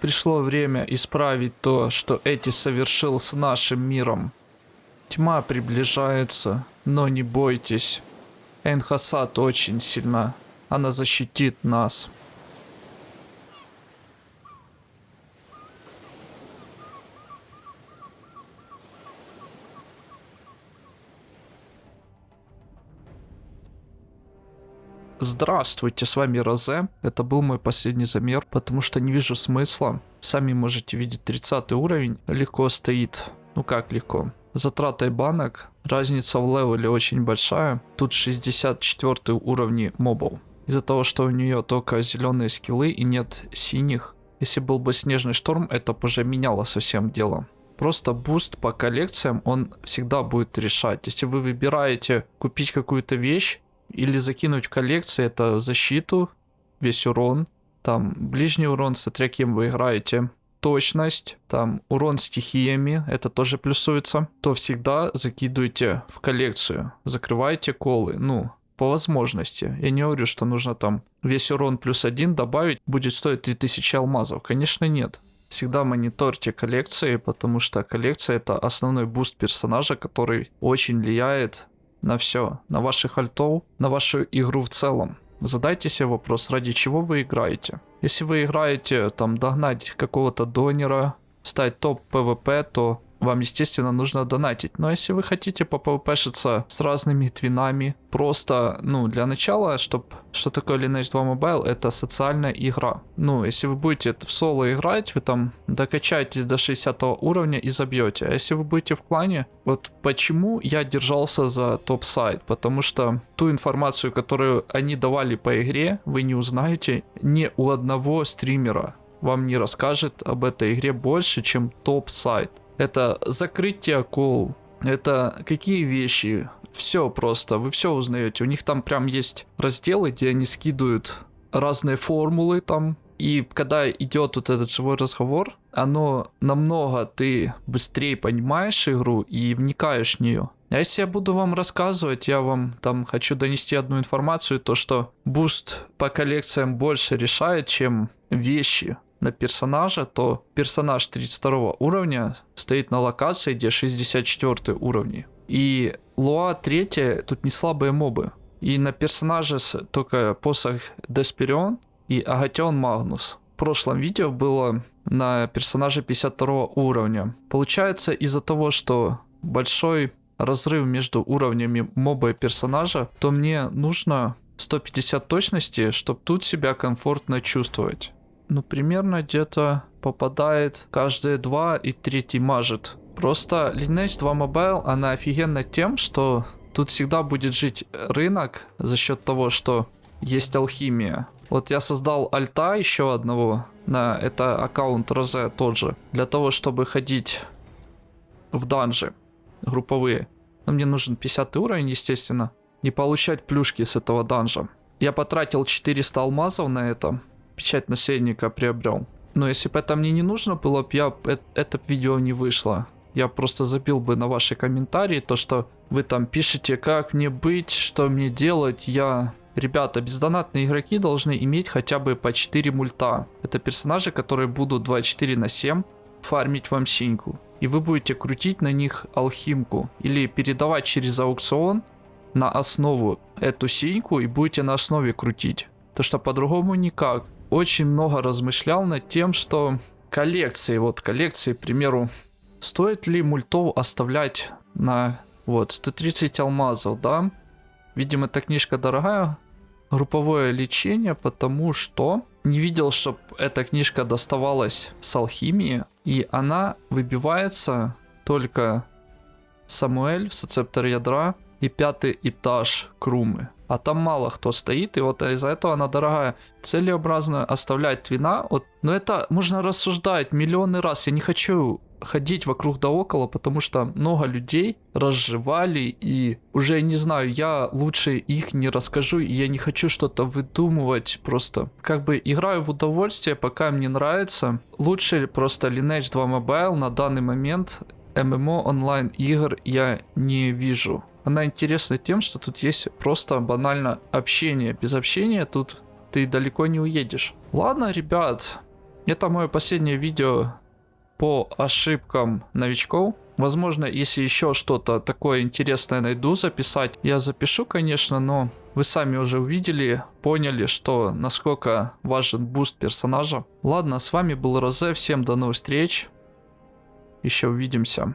Пришло время исправить то, что Эти совершил с нашим миром. Тьма приближается, но не бойтесь. Энхасад очень сильна. Она защитит нас. Здравствуйте, с вами Розе. Это был мой последний замер, потому что не вижу смысла. Сами можете видеть 30 уровень. Легко стоит. Ну как легко? Затратой банок. Разница в левеле очень большая. Тут 64 уровни мобов. Из-за того, что у нее только зеленые скиллы и нет синих. Если был бы снежный шторм, это бы уже меняло совсем дело. Просто буст по коллекциям, он всегда будет решать. Если вы выбираете купить какую-то вещь, или закинуть в коллекции это защиту, весь урон, там ближний урон, смотря кем вы играете, точность, там урон стихиями, это тоже плюсуется, то всегда закидывайте в коллекцию, закрывайте колы, ну, по возможности. Я не говорю, что нужно там весь урон плюс один добавить, будет стоить 3000 алмазов. Конечно, нет. Всегда мониторьте коллекции, потому что коллекция это основной буст персонажа, который очень влияет на все, на ваших альтов, на вашу игру в целом. Задайте себе вопрос, ради чего вы играете. Если вы играете там догнать какого-то донера, стать топ PvP, то вам, естественно, нужно донатить. Но если вы хотите попвпшиться с разными твинами, просто, ну, для начала, чтобы... Что такое Lineage 2 Mobile? Это социальная игра. Ну, если вы будете в соло играть, вы там докачаетесь до 60 уровня и забьете. А если вы будете в клане, вот почему я держался за топ-сайт? Потому что ту информацию, которую они давали по игре, вы не узнаете ни у одного стримера. Вам не расскажет об этой игре больше, чем топ-сайт. Это закрытие кол. Это какие вещи? Все просто, вы все узнаете. У них там прям есть разделы, где они скидывают разные формулы там. И когда идет вот этот живой разговор, оно намного ты быстрее понимаешь игру и вникаешь в нее. А если я буду вам рассказывать, я вам там хочу донести одну информацию, то что буст по коллекциям больше решает, чем вещи на персонажа, то персонаж 32 уровня стоит на локации, где 64 уровни. И Луа 3 тут не слабые мобы. И на персонаже только посох Десперион и Агатион Магнус. В прошлом видео было на персонаже 52 уровня. Получается из-за того, что большой разрыв между уровнями моба и персонажа, то мне нужно 150 точности, чтобы тут себя комфортно чувствовать ну, примерно где-то попадает каждые два и третий мажет. Просто Lineage 2 Mobile, она офигенна тем, что тут всегда будет жить рынок за счет того, что есть алхимия. Вот я создал альта еще одного, на это аккаунт Розе тот же, для того, чтобы ходить в данжи групповые. Но мне нужен 50 уровень, естественно, не получать плюшки с этого данжа. Я потратил 400 алмазов на это, печать наследника приобрел. Но если бы это мне не нужно было, бы я это видео не вышло. Я просто забил бы на ваши комментарии, то что вы там пишете, как мне быть, что мне делать. Я... Ребята, бездонатные игроки должны иметь хотя бы по 4 мульта. Это персонажи, которые будут 24 на 7 фармить вам синьку. И вы будете крутить на них алхимку. Или передавать через аукцион на основу эту синьку и будете на основе крутить. То что по-другому никак очень много размышлял над тем, что коллекции, вот коллекции, к примеру, стоит ли мультов оставлять на вот 130 алмазов, да? Видимо, эта книжка дорогая, групповое лечение, потому что не видел, чтобы эта книжка доставалась с алхимии, и она выбивается только Самуэль, соцептор ядра и пятый этаж Крумы а там мало кто стоит, и вот из-за этого она дорогая. Целеобразно оставлять твина, вот, но это можно рассуждать миллионы раз, я не хочу ходить вокруг да около, потому что много людей разжевали и уже не знаю, я лучше их не расскажу, и я не хочу что-то выдумывать, просто как бы играю в удовольствие, пока мне нравится. Лучше просто Lineage 2 Mobile на данный момент ММО онлайн игр я не вижу. Она интересна тем, что тут есть просто банально общение. Без общения тут ты далеко не уедешь. Ладно, ребят, Это мое последнее видео по ошибкам новичков. Возможно, если еще что-то такое интересное найду записать, я запишу, конечно, но вы сами уже увидели, поняли, что насколько важен буст персонажа. Ладно, с вами был Розе, всем до новых встреч, еще увидимся.